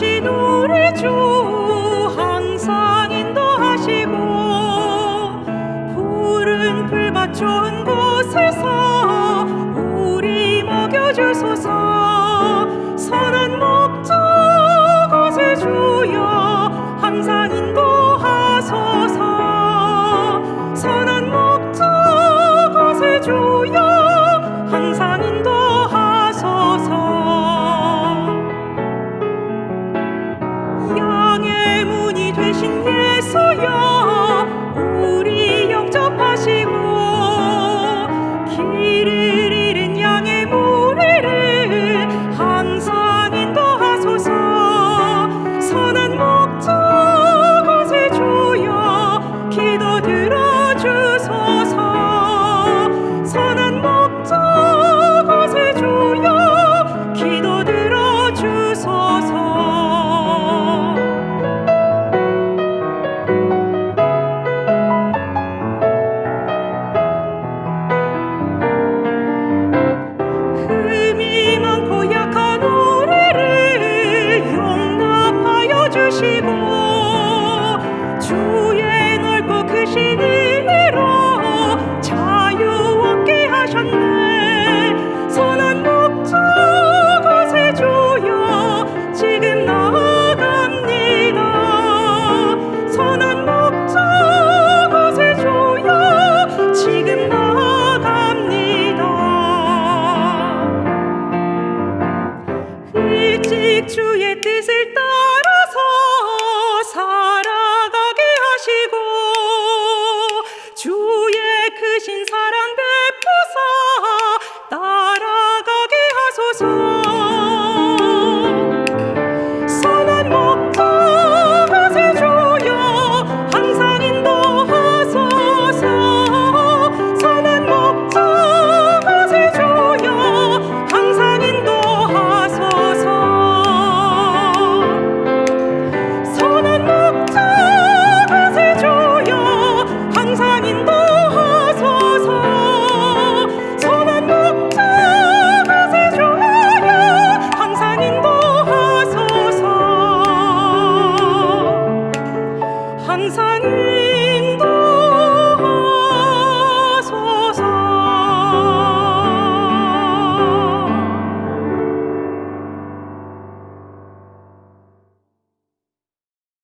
인도하신 주 항상 인도하시고 푸른 풀밭 좋은 곳 주소 was